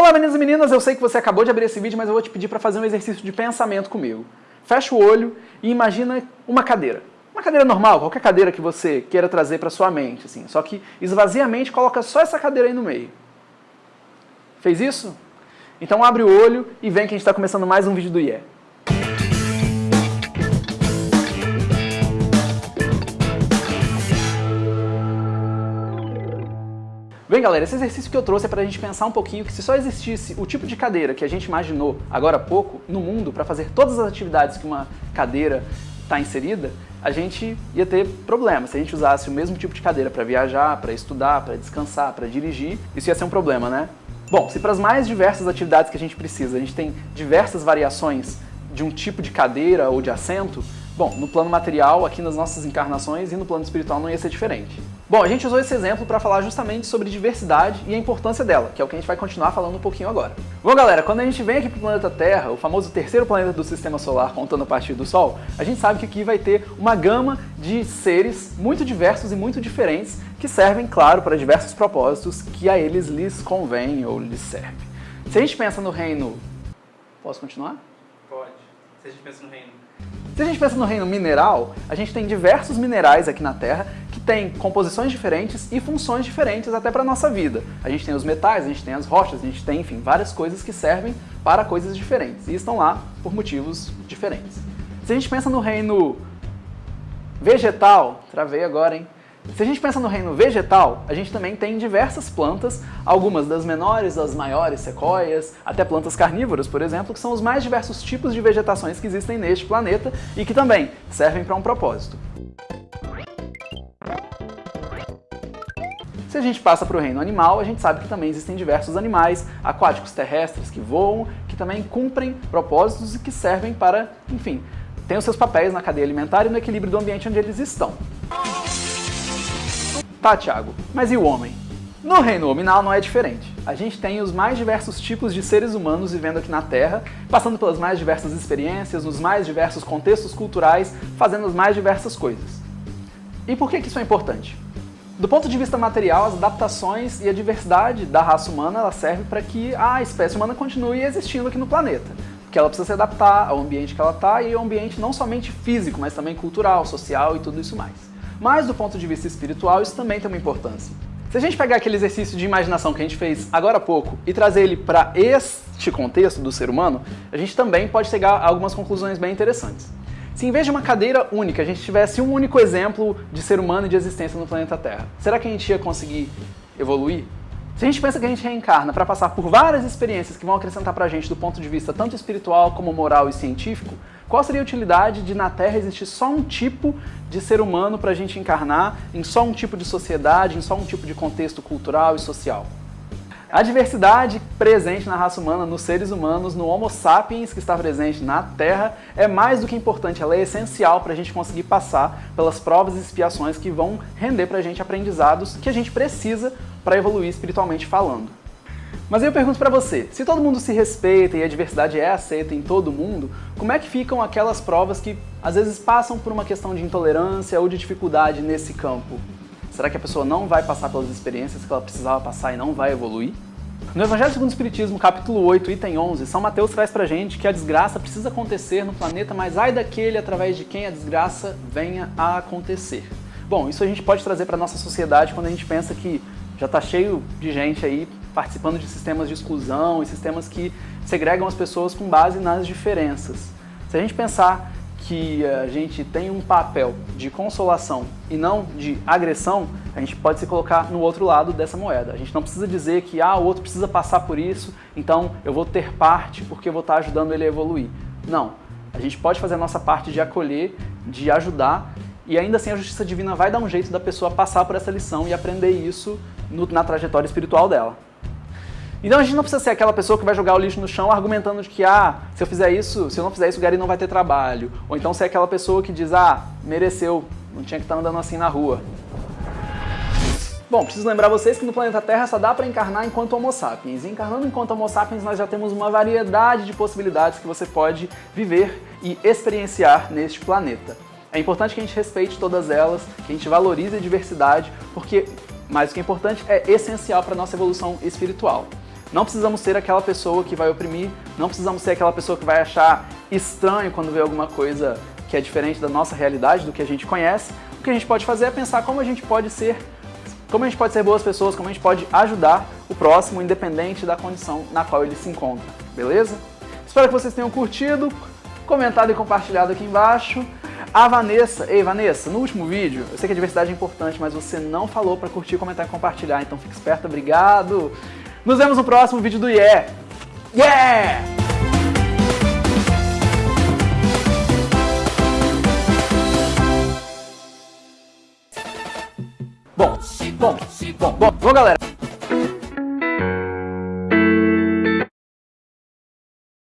Olá meninos e meninas, eu sei que você acabou de abrir esse vídeo, mas eu vou te pedir para fazer um exercício de pensamento comigo. Fecha o olho e imagina uma cadeira. Uma cadeira normal, qualquer cadeira que você queira trazer para sua mente, assim. Só que esvazia a mente, coloca só essa cadeira aí no meio. Fez isso? Então abre o olho e vem que a gente está começando mais um vídeo do IE. Bem, galera, esse exercício que eu trouxe é para a gente pensar um pouquinho que se só existisse o tipo de cadeira que a gente imaginou agora há pouco no mundo para fazer todas as atividades que uma cadeira está inserida, a gente ia ter problemas. Se a gente usasse o mesmo tipo de cadeira para viajar, para estudar, para descansar, para dirigir, isso ia ser um problema, né? Bom, se para as mais diversas atividades que a gente precisa, a gente tem diversas variações de um tipo de cadeira ou de assento, bom, no plano material, aqui nas nossas encarnações e no plano espiritual não ia ser diferente. Bom, a gente usou esse exemplo para falar justamente sobre diversidade e a importância dela, que é o que a gente vai continuar falando um pouquinho agora. Bom, galera, quando a gente vem aqui para o planeta Terra, o famoso terceiro planeta do Sistema Solar, contando a partir do Sol, a gente sabe que aqui vai ter uma gama de seres muito diversos e muito diferentes que servem, claro, para diversos propósitos que a eles lhes convém ou lhes serve. Se a gente pensa no reino... Posso continuar? Pode. Se a gente pensa no reino se a gente pensa no reino mineral, a gente tem diversos minerais aqui na Terra que têm composições diferentes e funções diferentes até para a nossa vida. A gente tem os metais, a gente tem as rochas, a gente tem, enfim, várias coisas que servem para coisas diferentes e estão lá por motivos diferentes. Se a gente pensa no reino vegetal, travei agora, hein? Se a gente pensa no reino vegetal, a gente também tem diversas plantas, algumas das menores, das maiores, sequoias, até plantas carnívoras, por exemplo, que são os mais diversos tipos de vegetações que existem neste planeta e que também servem para um propósito. Se a gente passa para o reino animal, a gente sabe que também existem diversos animais aquáticos terrestres que voam, que também cumprem propósitos e que servem para, enfim, têm os seus papéis na cadeia alimentar e no equilíbrio do ambiente onde eles estão. Tá, Thiago, mas e o homem? No reino hominal não é diferente. A gente tem os mais diversos tipos de seres humanos vivendo aqui na Terra, passando pelas mais diversas experiências, nos mais diversos contextos culturais, fazendo as mais diversas coisas. E por que, que isso é importante? Do ponto de vista material, as adaptações e a diversidade da raça humana ela serve para que a espécie humana continue existindo aqui no planeta. Porque ela precisa se adaptar ao ambiente que ela está e ao ambiente não somente físico, mas também cultural, social e tudo isso mais. Mas do ponto de vista espiritual, isso também tem uma importância. Se a gente pegar aquele exercício de imaginação que a gente fez agora há pouco e trazer ele para este contexto do ser humano, a gente também pode chegar a algumas conclusões bem interessantes. Se em vez de uma cadeira única, a gente tivesse um único exemplo de ser humano e de existência no planeta Terra, será que a gente ia conseguir evoluir? Se a gente pensa que a gente reencarna para passar por várias experiências que vão acrescentar para a gente do ponto de vista tanto espiritual como moral e científico, qual seria a utilidade de na Terra existir só um tipo de ser humano para a gente encarnar, em só um tipo de sociedade, em só um tipo de contexto cultural e social? A diversidade presente na raça humana, nos seres humanos, no Homo sapiens que está presente na Terra, é mais do que importante, ela é essencial para a gente conseguir passar pelas provas e expiações que vão render para a gente aprendizados que a gente precisa para evoluir espiritualmente falando. Mas eu pergunto para você, se todo mundo se respeita e a diversidade é aceita em todo mundo, como é que ficam aquelas provas que às vezes passam por uma questão de intolerância ou de dificuldade nesse campo? Será que a pessoa não vai passar pelas experiências que ela precisava passar e não vai evoluir? No Evangelho segundo o Espiritismo, capítulo 8, item 11, São Mateus traz pra gente que a desgraça precisa acontecer no planeta, mas ai daquele através de quem a desgraça venha a acontecer. Bom, isso a gente pode trazer para nossa sociedade quando a gente pensa que já está cheio de gente aí participando de sistemas de exclusão e sistemas que segregam as pessoas com base nas diferenças. Se a gente pensar que a gente tem um papel de consolação e não de agressão, a gente pode se colocar no outro lado dessa moeda. A gente não precisa dizer que ah, o outro precisa passar por isso, então eu vou ter parte porque eu vou estar ajudando ele a evoluir. Não. A gente pode fazer a nossa parte de acolher, de ajudar, e ainda assim a justiça divina vai dar um jeito da pessoa passar por essa lição e aprender isso no, na trajetória espiritual dela. Então a gente não precisa ser aquela pessoa que vai jogar o lixo no chão argumentando de que, ah, se eu fizer isso, se eu não fizer isso, o Gary não vai ter trabalho. Ou então ser aquela pessoa que diz, ah, mereceu, não tinha que estar andando assim na rua. Bom, preciso lembrar vocês que no planeta Terra só dá para encarnar enquanto Homo sapiens. E encarnando enquanto Homo sapiens, nós já temos uma variedade de possibilidades que você pode viver e experienciar neste planeta. É importante que a gente respeite todas elas, que a gente valorize a diversidade, porque mais do que importante, é essencial para a nossa evolução espiritual. Não precisamos ser aquela pessoa que vai oprimir, não precisamos ser aquela pessoa que vai achar estranho quando vê alguma coisa que é diferente da nossa realidade, do que a gente conhece. O que a gente pode fazer é pensar como a gente pode ser como a gente pode ser boas pessoas, como a gente pode ajudar o próximo, independente da condição na qual ele se encontra, beleza? Espero que vocês tenham curtido, comentado e compartilhado aqui embaixo. A Vanessa, ei Vanessa, no último vídeo, eu sei que a diversidade é importante, mas você não falou para curtir, comentar e compartilhar, então fique esperto, obrigado! Nos vemos no próximo vídeo do Yeah! Yeah! Bom, bom, bom, bom, bom, galera.